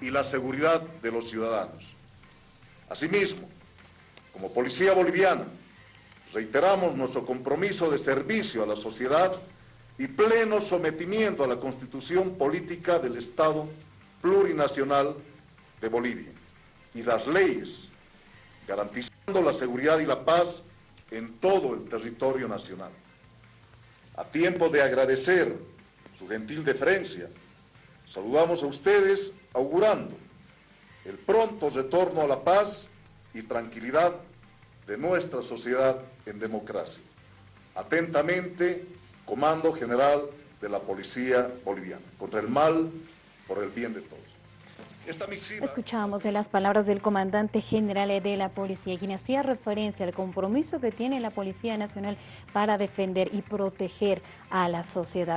y la seguridad de los ciudadanos. Asimismo, como Policía Boliviana, reiteramos nuestro compromiso de servicio a la sociedad y pleno sometimiento a la Constitución Política del Estado Plurinacional de Bolivia y las leyes, garantizando la seguridad y la paz en todo el territorio nacional. A tiempo de agradecer su gentil deferencia, saludamos a ustedes augurando el pronto retorno a la paz y tranquilidad de nuestra sociedad en democracia. Atentamente, Comando General de la Policía Boliviana, contra el mal, por el bien de todos. Esta Escuchamos de las palabras del comandante general de la policía, quien hacía referencia al compromiso que tiene la Policía Nacional para defender y proteger a la sociedad.